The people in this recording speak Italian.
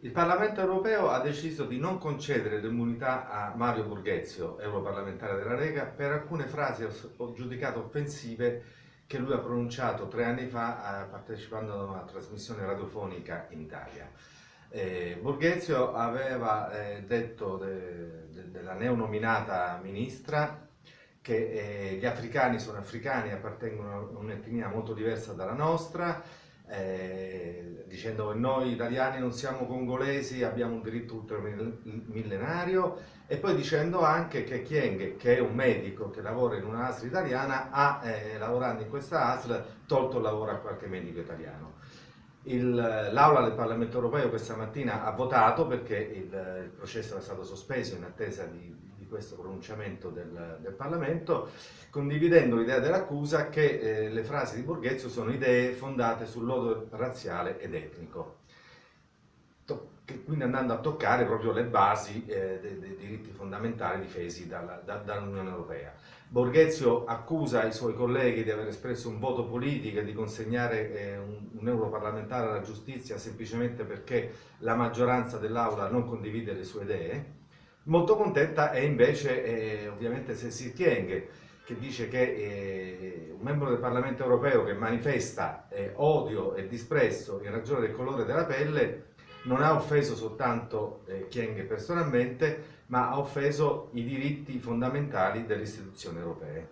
Il Parlamento europeo ha deciso di non concedere l'immunità a Mario Borghezio, europarlamentare della Lega, per alcune frasi giudicate offensive che lui ha pronunciato tre anni fa eh, partecipando a una trasmissione radiofonica in Italia. Eh, Borghezio aveva eh, detto de, de, della neonominata ministra che eh, gli africani sono africani, appartengono a un'etnia molto diversa dalla nostra, eh, dicendo che noi italiani non siamo congolesi, abbiamo un diritto ultramillenario e poi dicendo anche che Chieng, che è un medico che lavora in una ASL italiana, ha eh, lavorando in questa ASL tolto il lavoro a qualche medico italiano. L'aula del Parlamento europeo questa mattina ha votato perché il, il processo è stato sospeso in attesa di questo pronunciamento del, del, Parlamento, condividendo l'idea dell'accusa che eh, le frasi di Borghezio sono idee fondate sull'odio razziale ed etnico quindi andando a toccare proprio le basi eh, dei, dei, diritti fondamentali difesi dall'Unione da, dall Europea. Borghezio accusa i suoi colleghi di aver espresso un voto politico e di consegnare eh, un, un, europarlamentare alla giustizia semplicemente perché la maggioranza dell'Aula non condivide le sue idee. Molto contenta è invece eh, ovviamente Cecil Kieng, che dice che eh, un membro del Parlamento europeo che manifesta eh, odio e disprezzo in ragione del colore della pelle non ha offeso soltanto eh, Chieng personalmente, ma ha offeso i diritti fondamentali delle istituzioni europee.